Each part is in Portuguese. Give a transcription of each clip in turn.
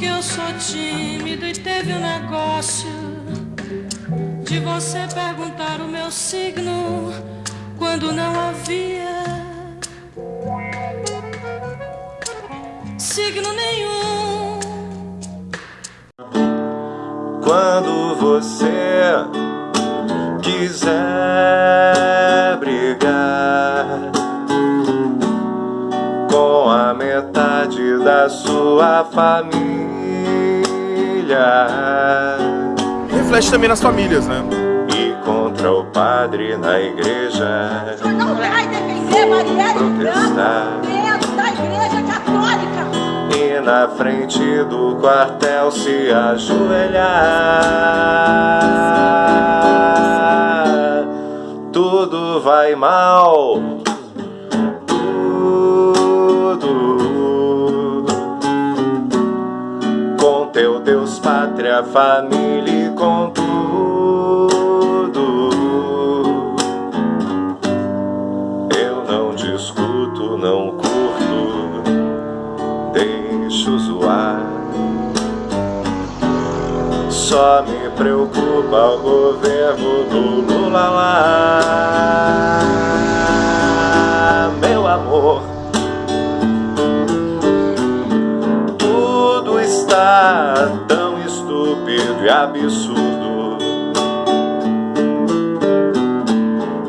Porque eu sou tímido e teve um negócio de você perguntar o meu signo quando não havia signo nenhum. Quando você quiser brigar com a metade da sua família. Reflete também nas famílias, né? E contra o padre na igreja. Você não vai defender Marielle Protestar. Dentro da igreja católica. E na frente do quartel se ajoelhar. Tudo vai mal. Tudo. Pátria, família e com tudo. Eu não discuto, não curto, deixo zoar. Só me preocupa o governo do Lula lá, meu amor. Tudo está tão estúpido e absurdo.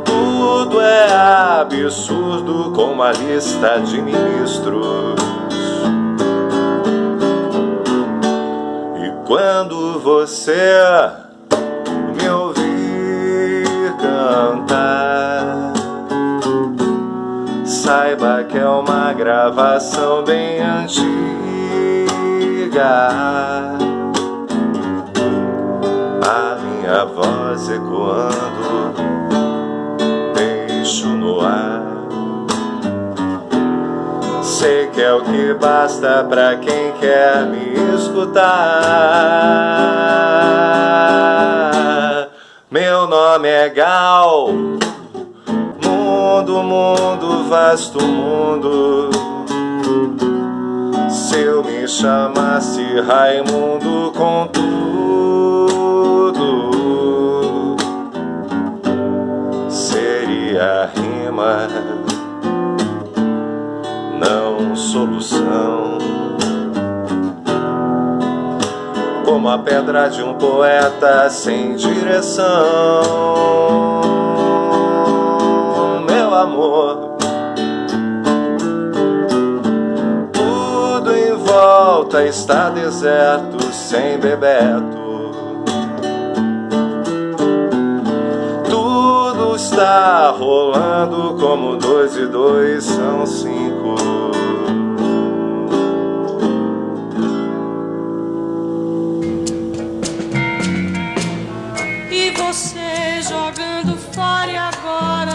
Tudo é absurdo como a lista de ministros. E quando você me ouvir cantar, saiba que é uma gravação bem antiga. A minha voz ecoando deixo no ar. Sei que é o que basta pra quem quer me escutar. Meu nome é Gal, mundo, mundo, vasto mundo. Se eu me chamasse Raimundo com seria rima, não solução. Como a pedra de um poeta sem direção, meu amor. Tudo em volta está deserto, sem Bebeto. está rolando como dois e dois são cinco. E você jogando fora e agora